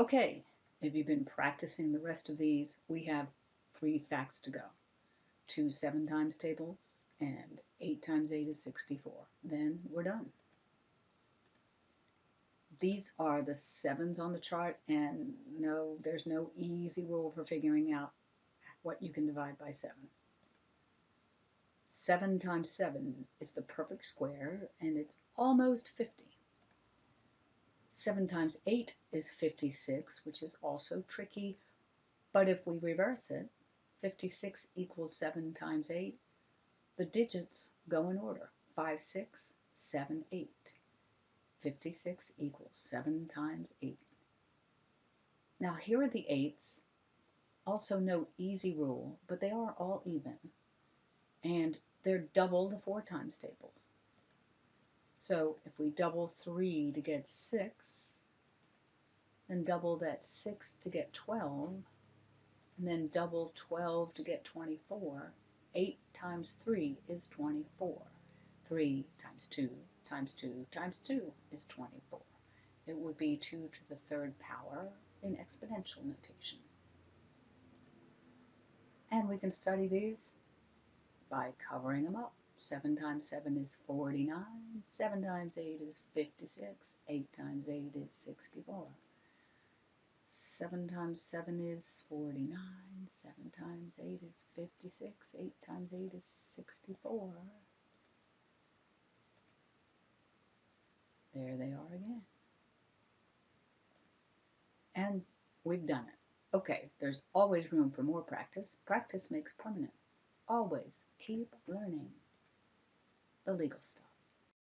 Okay, if you've been practicing the rest of these, we have three facts to go. Two 7 times tables and 8 times 8 is 64. Then we're done. These are the sevens on the chart and no, there's no easy rule for figuring out what you can divide by 7. 7 times 7 is the perfect square and it's almost 50. 7 times 8 is 56, which is also tricky, but if we reverse it, 56 equals 7 times 8, the digits go in order, 5, 6, 7, 8. 56 equals 7 times 8. Now here are the 8s, also no easy rule, but they are all even, and they're double the 4 times tables. So if we double 3 to get 6, and double that 6 to get 12, and then double 12 to get 24, 8 times 3 is 24. 3 times 2 times 2 times 2 is 24. It would be 2 to the third power in exponential notation. And we can study these by covering them up. 7 times 7 is 49, 7 times 8 is 56, 8 times 8 is 64. 7 times 7 is 49, 7 times 8 is 56, 8 times 8 is 64. There they are again. And we've done it. Okay, there's always room for more practice. Practice makes permanent. Always keep learning the legal stuff.